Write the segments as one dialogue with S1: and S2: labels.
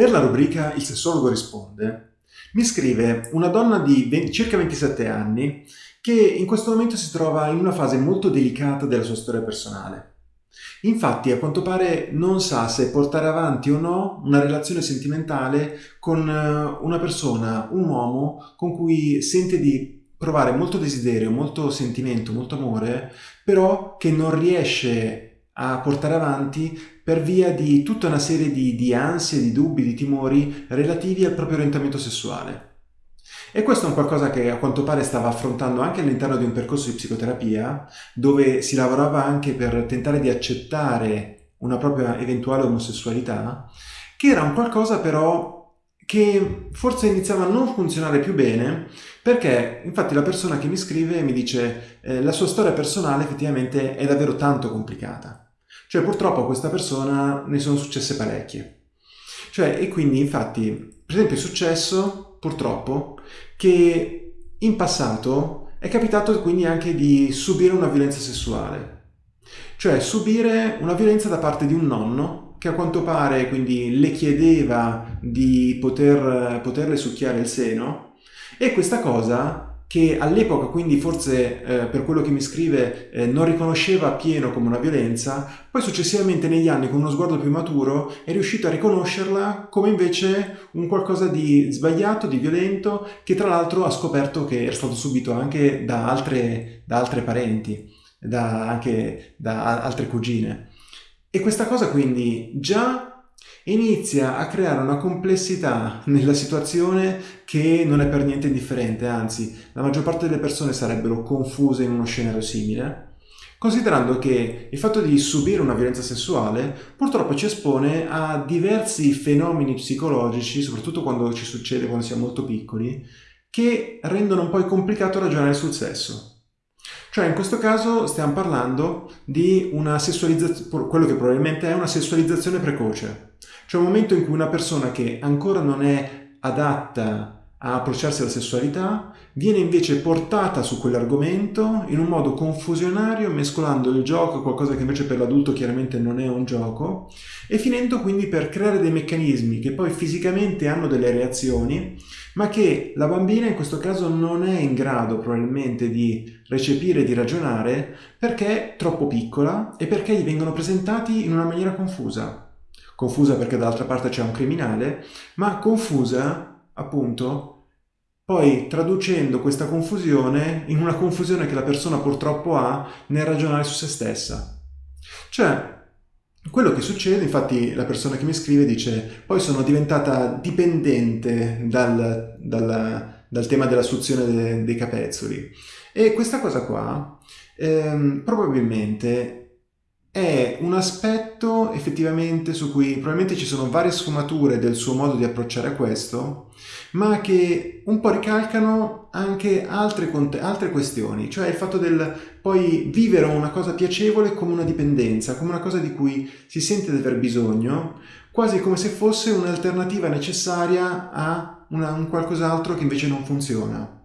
S1: Per la rubrica Il sessologo risponde, mi scrive una donna di 20, circa 27 anni che in questo momento si trova in una fase molto delicata della sua storia personale. Infatti, a quanto pare, non sa se portare avanti o no una relazione sentimentale con eh, una persona, un uomo, con cui sente di provare molto desiderio, molto sentimento, molto amore, però che non riesce a portare avanti per via di tutta una serie di, di ansie, di dubbi, di timori relativi al proprio orientamento sessuale. E questo è un qualcosa che a quanto pare stava affrontando anche all'interno di un percorso di psicoterapia, dove si lavorava anche per tentare di accettare una propria eventuale omosessualità, che era un qualcosa però che forse iniziava a non funzionare più bene perché infatti la persona che mi scrive mi dice eh, la sua storia personale effettivamente è davvero tanto complicata. Cioè purtroppo a questa persona ne sono successe parecchie. Cioè, e quindi infatti, per esempio è successo purtroppo che in passato è capitato quindi anche di subire una violenza sessuale. Cioè subire una violenza da parte di un nonno che a quanto pare quindi le chiedeva di poter, poterle succhiare il seno e questa cosa che all'epoca quindi forse eh, per quello che mi scrive eh, non riconosceva appieno come una violenza, poi successivamente negli anni con uno sguardo più maturo è riuscito a riconoscerla come invece un qualcosa di sbagliato, di violento, che tra l'altro ha scoperto che era stato subito anche da altre, da altre parenti, da, anche da altre cugine. E questa cosa quindi già inizia a creare una complessità nella situazione che non è per niente indifferente, anzi la maggior parte delle persone sarebbero confuse in uno scenario simile, considerando che il fatto di subire una violenza sessuale purtroppo ci espone a diversi fenomeni psicologici, soprattutto quando ci succede quando siamo molto piccoli, che rendono un po' complicato ragionare sul sesso. Cioè in questo caso stiamo parlando di una sessualizzazione, quello che probabilmente è una sessualizzazione precoce. C'è un momento in cui una persona che ancora non è adatta a approcciarsi alla sessualità viene invece portata su quell'argomento in un modo confusionario, mescolando il gioco, qualcosa che invece per l'adulto chiaramente non è un gioco, e finendo quindi per creare dei meccanismi che poi fisicamente hanno delle reazioni, ma che la bambina in questo caso non è in grado probabilmente di recepire, di ragionare, perché è troppo piccola e perché gli vengono presentati in una maniera confusa confusa perché dall'altra parte c'è un criminale, ma confusa appunto poi traducendo questa confusione in una confusione che la persona purtroppo ha nel ragionare su se stessa. Cioè, quello che succede, infatti la persona che mi scrive dice poi sono diventata dipendente dal, dal, dal tema della suzione de, dei capezzoli e questa cosa qua ehm, probabilmente è un aspetto effettivamente su cui probabilmente ci sono varie sfumature del suo modo di approcciare a questo, ma che un po' ricalcano anche altre, altre questioni, cioè il fatto del poi vivere una cosa piacevole come una dipendenza, come una cosa di cui si sente di aver bisogno, quasi come se fosse un'alternativa necessaria a una, un qualcos'altro che invece non funziona.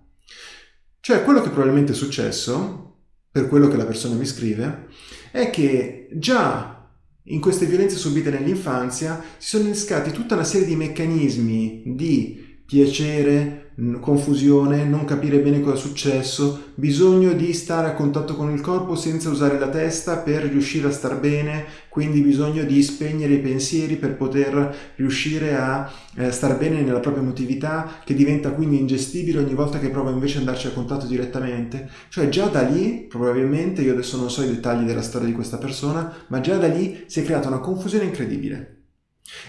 S1: Cioè quello che probabilmente è successo, per quello che la persona mi scrive, è che già in queste violenze subite nell'infanzia si sono innescati tutta una serie di meccanismi di piacere, confusione, non capire bene cosa è successo, bisogno di stare a contatto con il corpo senza usare la testa per riuscire a star bene, quindi bisogno di spegnere i pensieri per poter riuscire a eh, star bene nella propria emotività che diventa quindi ingestibile ogni volta che prova invece ad andarci a contatto direttamente. Cioè già da lì, probabilmente, io adesso non so i dettagli della storia di questa persona, ma già da lì si è creata una confusione incredibile.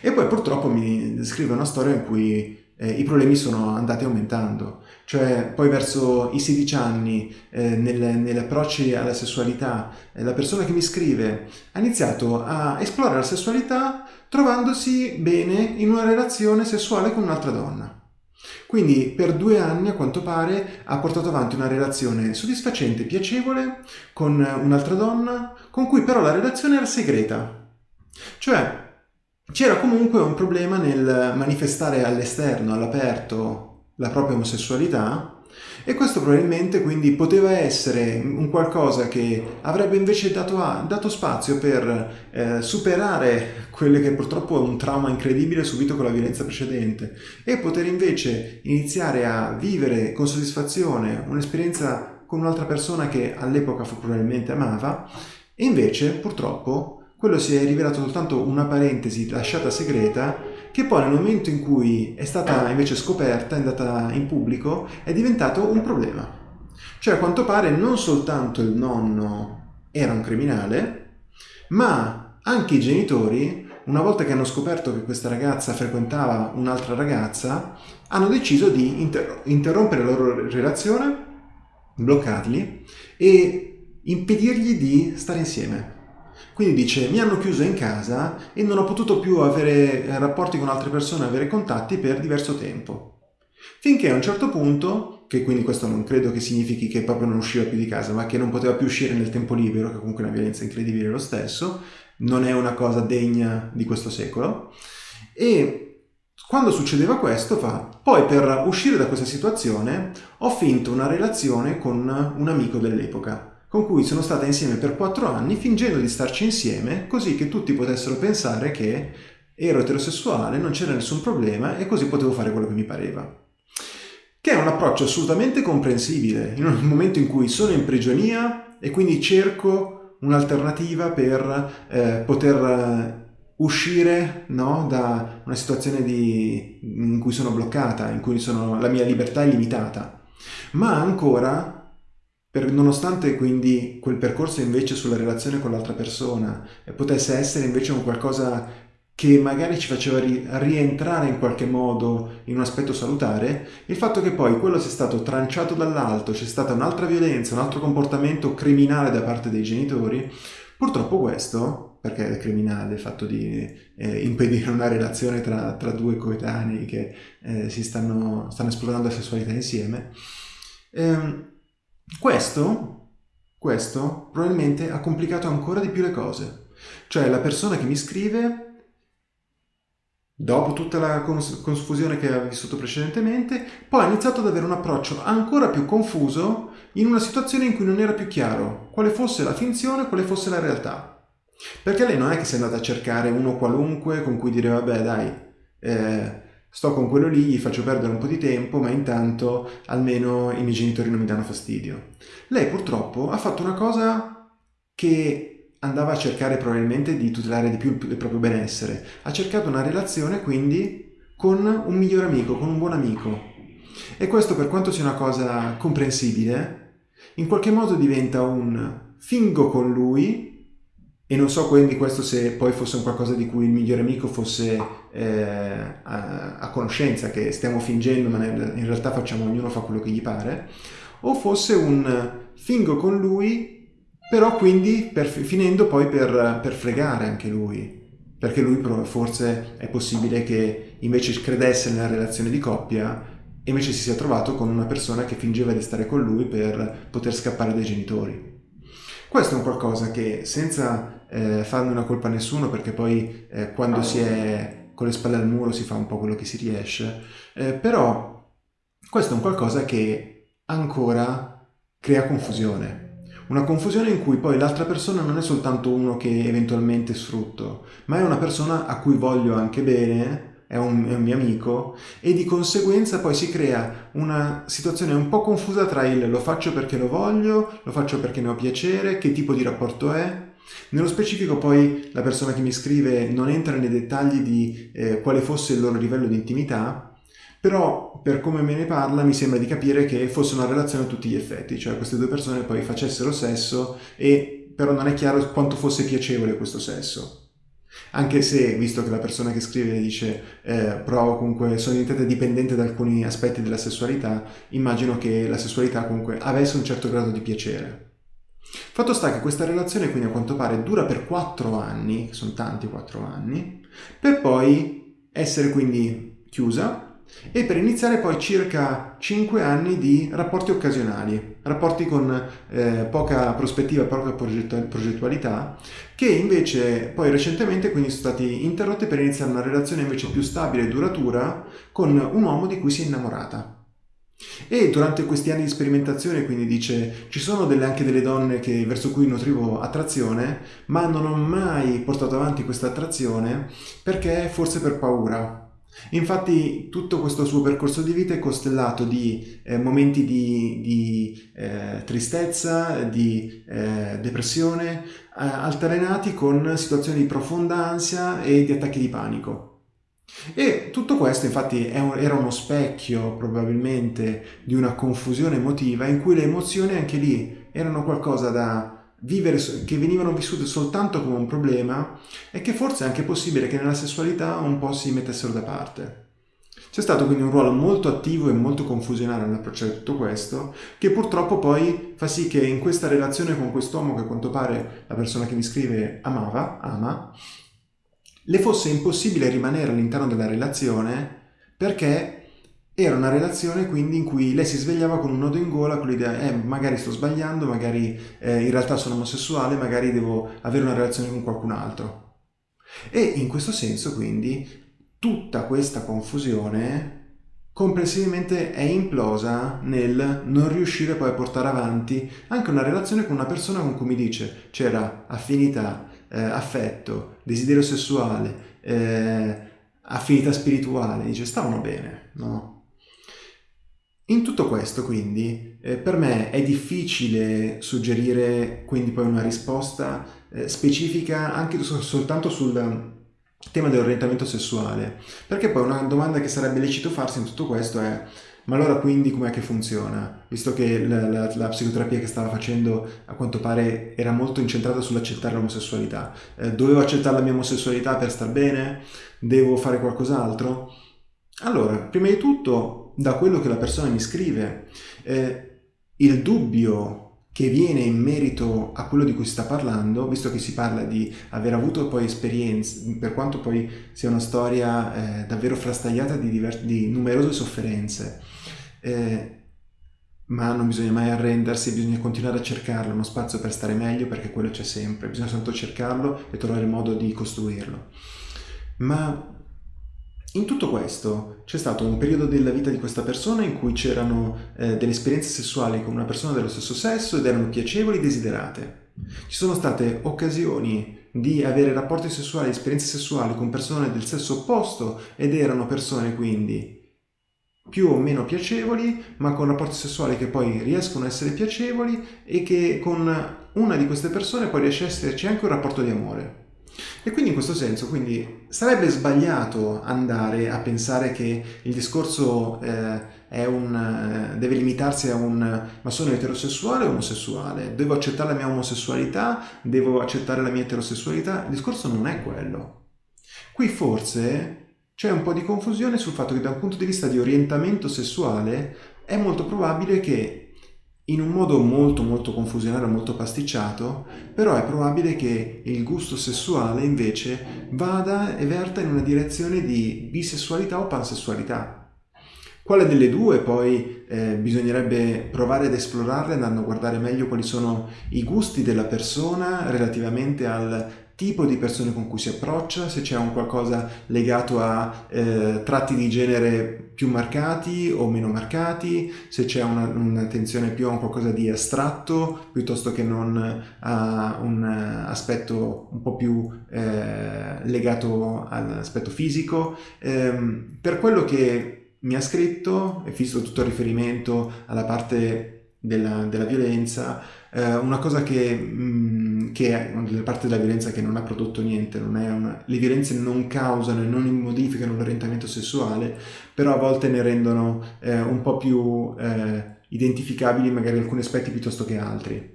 S1: E poi purtroppo mi scrive una storia in cui eh, i problemi sono andati aumentando. Cioè poi verso i 16 anni, eh, nel, negli approcci alla sessualità, eh, la persona che mi scrive ha iniziato a esplorare la sessualità trovandosi bene in una relazione sessuale con un'altra donna. Quindi per due anni a quanto pare ha portato avanti una relazione soddisfacente, piacevole con un'altra donna, con cui però la relazione era segreta. Cioè c'era comunque un problema nel manifestare all'esterno, all'aperto, la propria omosessualità E questo probabilmente quindi poteva essere un qualcosa che avrebbe invece dato, dato spazio per eh, superare quello che purtroppo è un trauma incredibile subito con la violenza precedente e poter invece iniziare a vivere con soddisfazione un'esperienza con un'altra persona che all'epoca probabilmente amava e invece purtroppo quello si è rivelato soltanto una parentesi lasciata segreta che poi nel momento in cui è stata invece scoperta, è andata in pubblico, è diventato un problema. Cioè a quanto pare non soltanto il nonno era un criminale, ma anche i genitori, una volta che hanno scoperto che questa ragazza frequentava un'altra ragazza, hanno deciso di inter- interrompere la loro relazione, bloccarli e impedirgli di stare insieme. Quindi dice, mi hanno chiuso in casa e non ho potuto più avere eh, rapporti con altre persone, avere contatti per diverso tempo. Finché a un certo punto, che quindi questo non credo che significhi che proprio non usciva più di casa, ma che non poteva più uscire nel tempo libero, che comunque è una violenza incredibile lo stesso, non è una cosa degna di questo secolo. E quando succedeva questo fa, poi per uscire da questa situazione ho finto una relazione con un amico dell'epoca con cui sono stata insieme per quattro anni fingendo di starci insieme così che tutti potessero pensare che ero eterosessuale, non c'era nessun problema e così potevo fare quello che mi pareva. Che è un approccio assolutamente comprensibile in un momento in cui sono in prigionia e quindi cerco un'alternativa per eh, poter eh, uscire no, da una situazione di, in cui sono bloccata, in cui sono, la mia libertà è limitata. Ma ancora per, nonostante quindi quel percorso invece sulla relazione con l'altra persona potesse essere invece un qualcosa che magari ci faceva ri- rientrare in qualche modo in un aspetto salutare, il fatto che poi quello sia stato tranciato dall'alto, c'è stata un'altra violenza, un altro comportamento criminale da parte dei genitori, purtroppo questo, perché è criminale il fatto di eh, impedire una relazione tra, tra due coetanei che eh, si stanno, stanno esplorando la sessualità insieme, ehm, questo, questo probabilmente ha complicato ancora di più le cose. Cioè la persona che mi scrive, dopo tutta la confusione che aveva vissuto precedentemente, poi ha iniziato ad avere un approccio ancora più confuso in una situazione in cui non era più chiaro quale fosse la finzione e quale fosse la realtà. Perché lei non è che si è andata a cercare uno qualunque con cui dire vabbè dai, eh, sto con quello lì, gli faccio perdere un po' di tempo, ma intanto almeno i miei genitori non mi danno fastidio. Lei purtroppo ha fatto una cosa che andava a cercare probabilmente di tutelare di più il proprio benessere. Ha cercato una relazione quindi con un migliore amico, con un buon amico. E questo per quanto sia una cosa comprensibile, in qualche modo diventa un fingo con lui e non so quindi questo se poi fosse un qualcosa di cui il migliore amico fosse eh, a, a, conoscenza, che stiamo fingendo ma in realtà facciamo, ognuno fa quello che gli pare, o fosse un fingo con lui, però quindi per, finendo poi per, per fregare anche lui, perché lui forse è possibile che invece credesse nella relazione di coppia e invece si sia trovato con una persona che fingeva di stare con lui per poter scappare dai genitori. Questo è un qualcosa che senza eh, farne una colpa a nessuno perché poi eh, quando si è con le spalle al muro si fa un po' quello che si riesce, eh, però questo è un qualcosa che ancora crea confusione. Una confusione in cui poi l'altra persona non è soltanto uno che eventualmente sfrutto, ma è una persona a cui voglio anche bene, è un, è un, mio amico e di conseguenza poi si crea una situazione un po' confusa tra il lo faccio perché lo voglio, lo faccio perché ne ho piacere, che tipo di rapporto è. Nello specifico poi la persona che mi scrive non entra nei dettagli di eh, quale fosse il loro livello di intimità, però per come me ne parla mi sembra di capire che fosse una relazione a tutti gli effetti, cioè queste due persone poi facessero sesso e però non è chiaro quanto fosse piacevole questo sesso. Anche se, visto che la persona che scrive dice eh, provo comunque, sono diventata dipendente da alcuni aspetti della sessualità, immagino che la sessualità comunque avesse un certo grado di piacere. Fatto sta che questa relazione quindi a quanto pare dura per 4 anni, sono tanti 4 anni, per poi essere quindi chiusa e per iniziare poi circa 5 anni di rapporti occasionali, rapporti con eh, poca prospettiva, poca progettualità, che invece poi recentemente quindi sono stati interrotti per iniziare una relazione invece più stabile e duratura con un uomo di cui si è innamorata. E durante questi anni di sperimentazione, quindi dice, ci sono delle, anche delle donne che, verso cui nutrivo attrazione, ma non ho mai portato avanti questa attrazione perché forse per paura. Infatti tutto questo suo percorso di vita è costellato di eh, momenti di, di eh, tristezza, di eh, depressione, eh, alternati con situazioni di profonda ansia e di attacchi di panico. E tutto questo infatti era uno specchio probabilmente di una confusione emotiva in cui le emozioni anche lì erano qualcosa da vivere, che venivano vissute soltanto come un problema e che forse è anche possibile che nella sessualità un po' si mettessero da parte. C'è stato quindi un ruolo molto attivo e molto confusionario nell'approccio a tutto questo, che purtroppo poi fa sì che in questa relazione con quest'uomo che a quanto pare la persona che mi scrive amava, ama, le fosse impossibile rimanere all'interno della relazione perché era una relazione quindi in cui lei si svegliava con un nodo in gola con l'idea eh magari sto sbagliando, magari eh, in realtà sono omosessuale, magari devo avere una relazione con qualcun altro. E in questo senso quindi tutta questa confusione complessivamente è implosa nel non riuscire poi a portare avanti anche una relazione con una persona con cui mi dice c'era affinità, eh, affetto, desiderio sessuale, eh, affinità spirituale, dice stavano bene, no? In tutto questo quindi eh, per me è difficile suggerire quindi poi una risposta eh, specifica anche soltanto sul tema dell'orientamento sessuale, perché poi una domanda che sarebbe lecito farsi in tutto questo è ma allora quindi com'è che funziona? Visto che la, la, la, psicoterapia che stava facendo a quanto pare era molto incentrata sull'accettare l'omosessualità. Eh, dovevo accettare la mia omosessualità per star bene? Devo fare qualcos'altro? Allora, prima di tutto, da quello che la persona mi scrive, eh, il dubbio che viene in merito a quello di cui si sta parlando, visto che si parla di aver avuto poi esperienze, per quanto poi sia una storia eh, davvero frastagliata di, di numerose sofferenze, eh, ma non bisogna mai arrendersi, bisogna continuare a cercarlo, uno spazio per stare meglio perché quello c'è sempre, bisogna soltanto cercarlo e trovare il modo di costruirlo. Ma in tutto questo c'è stato un periodo della vita di questa persona in cui c'erano eh, delle esperienze sessuali con una persona dello stesso sesso ed erano piacevoli e desiderate. Ci sono state occasioni di avere rapporti sessuali, esperienze sessuali con persone del sesso opposto ed erano persone quindi più o meno piacevoli, ma con rapporti sessuali che poi riescono a essere piacevoli e che con una di queste persone poi riesce a esserci anche un rapporto di amore. E quindi in questo senso, quindi, sarebbe sbagliato andare a pensare che il discorso eh, un, eh, deve limitarsi a un ma sono eterosessuale o omosessuale? Devo accettare la mia omosessualità? Devo accettare la mia eterosessualità? Il discorso non è quello. Qui forse c'è un po' di confusione sul fatto che da un punto di vista di orientamento sessuale è molto probabile che in un modo molto molto confusionario, molto pasticciato, però è probabile che il gusto sessuale invece vada e verta in una direzione di bisessualità o pansessualità. Quale delle due poi eh, bisognerebbe provare ad esplorarle andando a guardare meglio quali sono i gusti della persona relativamente al tipo di persone con cui si approccia, se c'è un qualcosa legato a eh, tratti di genere più marcati o meno marcati, se c'è una, un'attenzione più a un qualcosa di astratto piuttosto che non a un aspetto un po' più eh, legato all'aspetto fisico. Eh, per quello che mi ha scritto, e visto tutto il riferimento alla parte della, della violenza, eh, una cosa che, mh, mm, che è una parti della violenza che non ha prodotto niente, una, le violenze non causano e non modificano l'orientamento sessuale, però a volte ne rendono eh, un po' più eh, identificabili magari alcuni aspetti piuttosto che altri.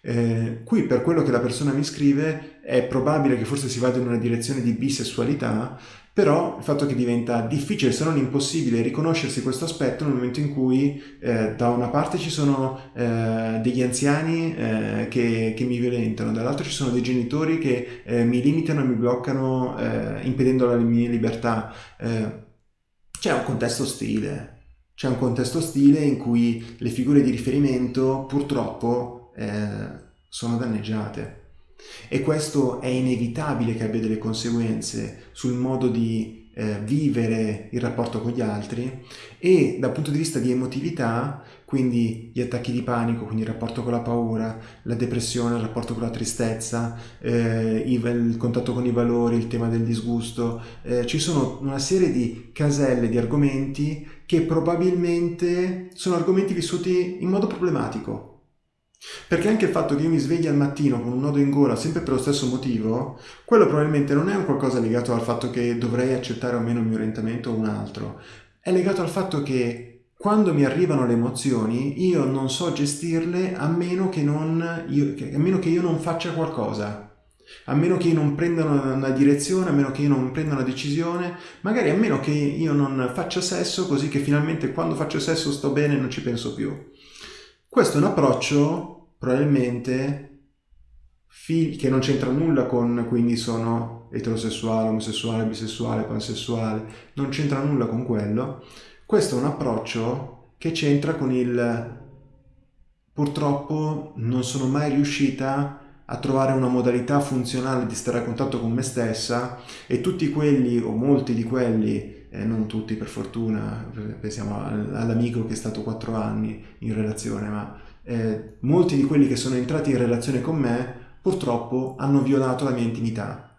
S1: Eh, qui per quello che la persona mi scrive è probabile che forse si vada in una direzione di bisessualità, però il fatto che diventa difficile se non impossibile riconoscersi questo aspetto nel momento in cui eh, da una parte ci sono eh, degli anziani eh, che, che, mi violentano, dall'altro ci sono dei genitori che eh, mi limitano e mi bloccano eh, impedendo la mia libertà. c'è un contesto ostile, c'è un contesto ostile in cui le figure di riferimento purtroppo eh, sono danneggiate. E questo è inevitabile che abbia delle conseguenze sul modo di eh, vivere il rapporto con gli altri e dal punto di vista di emotività, quindi gli attacchi di panico, quindi il rapporto con la paura, la depressione, il rapporto con la tristezza, eh, il contatto con i valori, il tema del disgusto, eh, ci sono una serie di caselle di argomenti che probabilmente sono argomenti vissuti in modo problematico perché anche il fatto che io mi svegli al mattino con un nodo in gola sempre per lo stesso motivo, quello probabilmente non è un qualcosa legato al fatto che dovrei accettare o meno il mio orientamento o un altro. È legato al fatto che quando mi arrivano le emozioni io non so gestirle a meno che, non io, a meno che io non faccia qualcosa. A meno che io non prenda una direzione, a meno che io non prenda una decisione, magari a meno che io non faccia sesso così che finalmente quando faccio sesso sto bene e non ci penso più. Questo è un approccio probabilmente che non c'entra nulla con quindi sono eterosessuale, omosessuale, bisessuale, pansessuale, non c'entra nulla con quello. Questo è un approccio che c'entra con il purtroppo non sono mai riuscita a trovare una modalità funzionale di stare a contatto con me stessa e tutti quelli o molti di quelli eh, non tutti per fortuna, pensiamo all'amico che è stato quattro anni in relazione, ma eh, molti di quelli che sono entrati in relazione con me purtroppo hanno violato la mia intimità.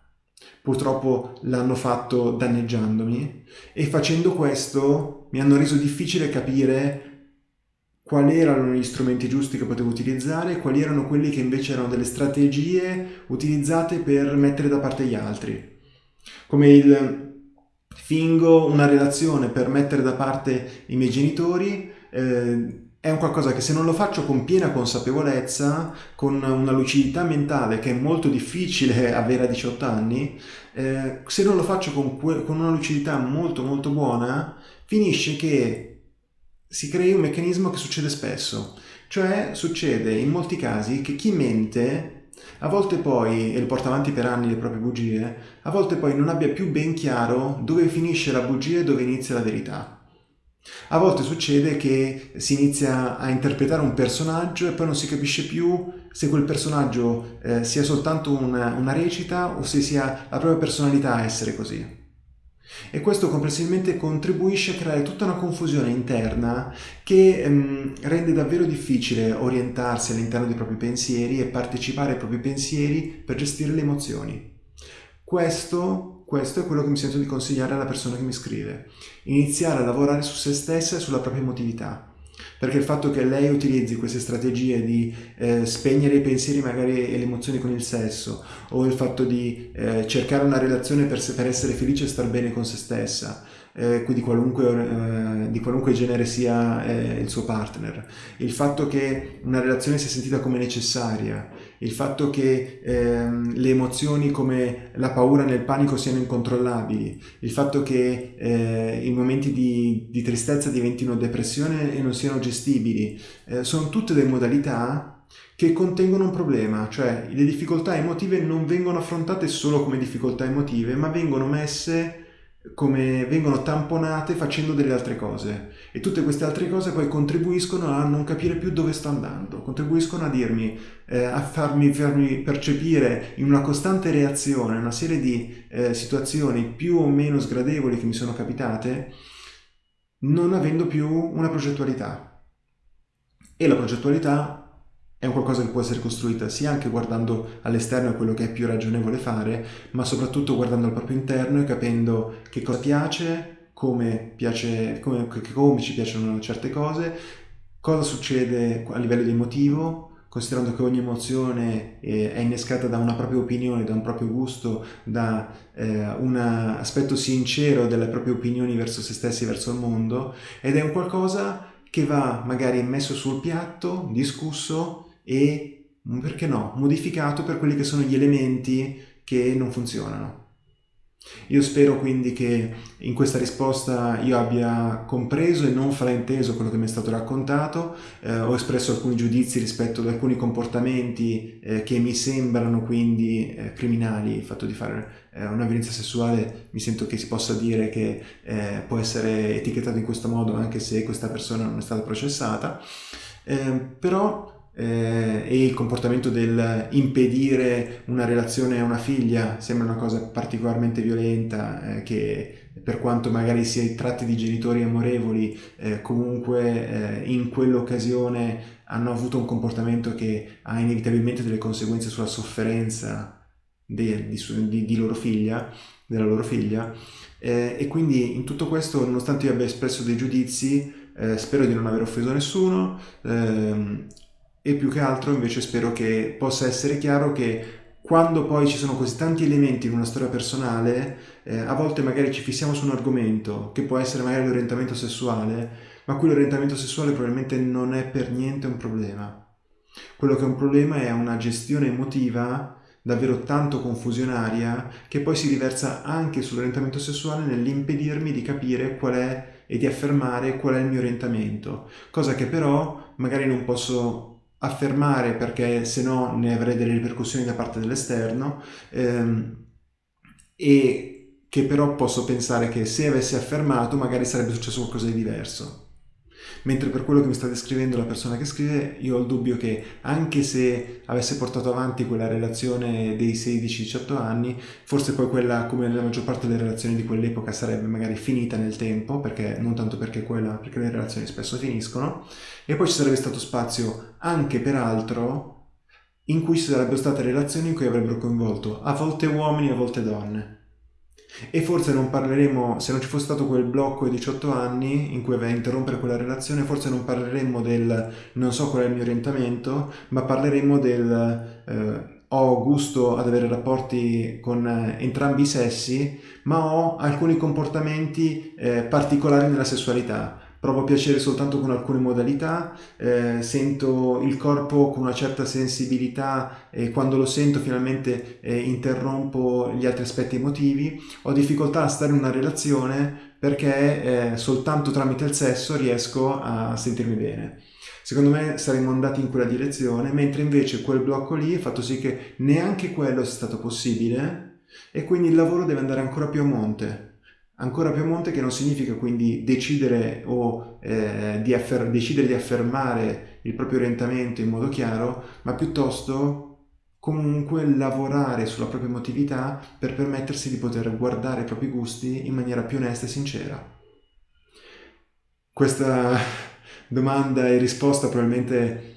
S1: Purtroppo l'hanno fatto danneggiandomi e facendo questo mi hanno reso difficile capire quali erano gli strumenti giusti che potevo utilizzare e quali erano quelli che invece erano delle strategie utilizzate per mettere da parte gli altri. Come il fingo una relazione per mettere da parte i miei genitori, eh, è un qualcosa che se non lo faccio con piena consapevolezza, con una lucidità mentale che è molto difficile avere a 18 anni, eh, se non lo faccio con, con una lucidità molto molto buona, finisce che si crei un meccanismo che succede spesso. Cioè succede in molti casi che chi mente a volte poi, e lo porta avanti per anni le proprie bugie, a volte poi non abbia più ben chiaro dove finisce la bugia e dove inizia la verità. A volte succede che si inizia a interpretare un personaggio e poi non si capisce più se quel personaggio eh, sia soltanto una, una recita o se sia la propria personalità a essere così. E questo complessivamente contribuisce a creare tutta una confusione interna che ehm, rende davvero difficile orientarsi all'interno dei propri pensieri e partecipare ai propri pensieri per gestire le emozioni. Questo, questo è quello che mi sento di consigliare alla persona che mi scrive. Iniziare a lavorare su se stessa e sulla propria emotività perché il fatto che lei utilizzi queste strategie di eh, spegnere i pensieri magari e le emozioni con il sesso o il fatto di eh, cercare una relazione per, per, essere felice e star bene con se stessa eh, di, qualunque, eh, di, qualunque, genere sia eh, il suo partner. Il fatto che una relazione sia sentita come necessaria il fatto che ehm, le emozioni come la paura nel panico siano incontrollabili, il fatto che eh, i momenti di, di, tristezza diventino depressione e non siano gestibili, eh, sono tutte delle modalità che contengono un problema, cioè le difficoltà emotive non vengono affrontate solo come difficoltà emotive, ma vengono messe come vengono tamponate facendo delle altre cose e tutte queste altre cose poi contribuiscono a non capire più dove sto andando, contribuiscono a dirmi, eh, a farmi, farmi, percepire in una costante reazione una serie di eh, situazioni più o meno sgradevoli che mi sono capitate non avendo più una progettualità. E la progettualità è un qualcosa che può essere costruita sia anche guardando all'esterno quello che è più ragionevole fare, ma soprattutto guardando al proprio interno e capendo che cosa piace, come, piace, come, come ci piacciono certe cose, cosa succede a livello di emotivo, considerando che ogni emozione eh, è innescata da una propria opinione, da un proprio gusto, da eh, un aspetto sincero delle proprie opinioni verso se stessi verso il mondo, ed è un qualcosa che va magari messo sul piatto, discusso e, perché no, modificato per quelli che sono gli elementi che non funzionano. Io spero quindi che in questa risposta io abbia compreso e non frainteso quello che mi è stato raccontato, eh, ho espresso alcuni giudizi rispetto ad alcuni comportamenti eh, che mi sembrano quindi eh, criminali, il fatto di fare eh, una violenza sessuale mi sento che si possa dire che eh, può essere etichettato in questo modo anche se questa persona non è stata processata, eh, però eh, e il comportamento del impedire una relazione a una figlia sembra una cosa particolarmente violenta eh, che per quanto magari si tratti di genitori amorevoli, eh, comunque eh, in quell'occasione hanno avuto un comportamento che ha inevitabilmente delle conseguenze sulla sofferenza di, di, di loro figlia, della loro figlia. Eh, e quindi in tutto questo, nonostante io abbia espresso dei giudizi, eh, spero di non aver offeso nessuno ehm, e più che altro invece spero che possa essere chiaro che quando poi ci sono così tanti elementi in una storia personale, eh, a volte magari ci fissiamo su un argomento che può essere magari l'orientamento sessuale, ma qui l'orientamento sessuale probabilmente non è per niente un problema. Quello che è un problema è una gestione emotiva davvero tanto confusionaria che poi si riversa anche sull'orientamento sessuale nell'impedirmi di capire qual è e di affermare qual è il mio orientamento, cosa che però magari non posso affermare perché se no ne avrei delle ripercussioni da parte dell'esterno ehm, e che però posso pensare che se avessi affermato magari sarebbe successo qualcosa di diverso. Mentre per quello che mi sta descrivendo la persona che scrive, io ho il dubbio che anche se avesse portato avanti quella relazione dei 16-18 anni, forse poi quella, come nella maggior parte delle relazioni di quell'epoca, sarebbe magari finita nel tempo, perché non tanto perché, quella, perché le relazioni spesso finiscono, e poi ci sarebbe stato spazio anche per altro in cui ci sarebbero state relazioni in cui avrebbero coinvolto a volte uomini a volte donne e forse non parleremo, se non ci fosse stato quel blocco ai 18 anni in cui aveva interrompere quella relazione, forse non parleremmo del non so qual è il mio orientamento, ma parleremo del eh, ho gusto ad avere rapporti con eh, entrambi i sessi, ma ho alcuni comportamenti eh, particolari nella sessualità provo piacere soltanto con alcune modalità, eh, sento il corpo con una certa sensibilità e quando lo sento finalmente eh, interrompo gli altri aspetti emotivi, ho difficoltà a stare in una relazione perché eh, soltanto tramite il sesso riesco a sentirmi bene. Secondo me saremmo andati in quella direzione, mentre invece quel blocco lì ha fatto sì che neanche quello sia stato possibile e quindi il lavoro deve andare ancora più a monte ancora più a monte che non significa quindi decidere o eh, di, decidere di affermare il proprio orientamento in modo chiaro, ma piuttosto comunque lavorare sulla propria emotività per permettersi di poter guardare i propri gusti in maniera più onesta e sincera. Questa domanda e risposta probabilmente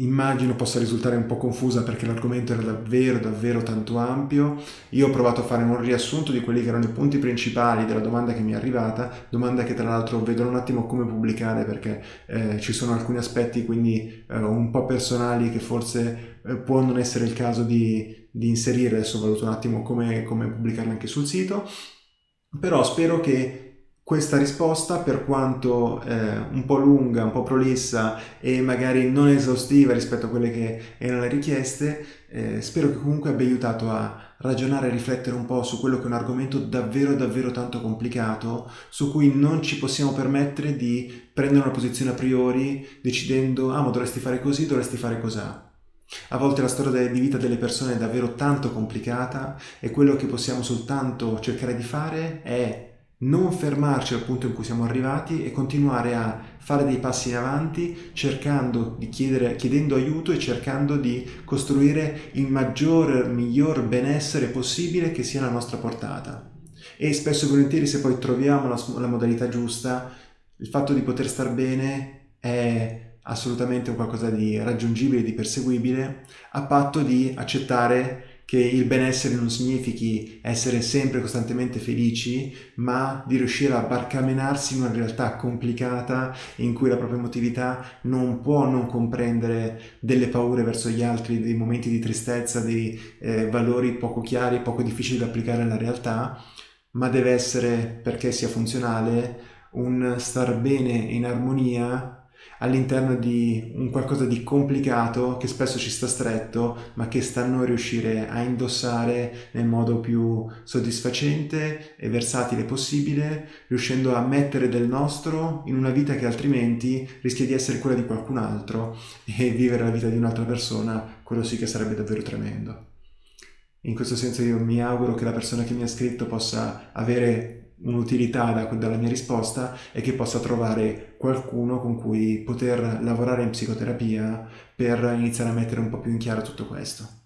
S1: Immagino possa risultare un po' confusa perché l'argomento era davvero davvero tanto ampio. Io ho provato a fare un riassunto di quelli che erano i punti principali della domanda che mi è arrivata, domanda che tra l'altro vedo un attimo come pubblicare perché eh, ci sono alcuni aspetti quindi eh, un po' personali che forse eh, può non essere il caso di, di inserire, adesso valuto un attimo come, come pubblicarle anche sul sito, però spero che questa risposta, per quanto eh, un po' lunga, un po' prolissa e magari non esaustiva rispetto a quelle che erano le richieste, eh, spero che comunque abbia aiutato a ragionare e riflettere un po' su quello che è un argomento davvero davvero tanto complicato, su cui non ci possiamo permettere di prendere una posizione a priori decidendo ah ma dovresti fare così, dovresti fare cos'ha. A volte la storia di vita delle persone è davvero tanto complicata e quello che possiamo soltanto cercare di fare è non fermarci al punto in cui siamo arrivati e continuare a fare dei passi in avanti cercando di chiedere, chiedendo aiuto e cercando di costruire il maggior, miglior benessere possibile che sia alla nostra portata. E spesso e volentieri se poi troviamo la, la modalità giusta, il fatto di poter star bene è assolutamente qualcosa di raggiungibile, di perseguibile, a patto di accettare che il benessere non significhi essere sempre costantemente felici, ma di riuscire a barcamenarsi in una realtà complicata in cui la propria emotività non può non comprendere delle paure verso gli altri, dei momenti di tristezza, dei eh, valori poco chiari, poco difficili da applicare alla realtà, ma deve essere, perché sia funzionale, un star bene in armonia all'interno di un qualcosa di complicato che spesso ci sta stretto, ma che sta a noi riuscire a indossare nel modo più soddisfacente e versatile possibile, riuscendo a mettere del nostro in una vita che altrimenti rischia di essere quella di qualcun altro e vivere la vita di un'altra persona, quello sì che sarebbe davvero tremendo. In questo senso io mi auguro che la persona che mi ha scritto possa avere un'utilità da, dalla mia risposta e che possa trovare qualcuno con cui poter lavorare in psicoterapia per iniziare a mettere un po' più in chiaro tutto questo.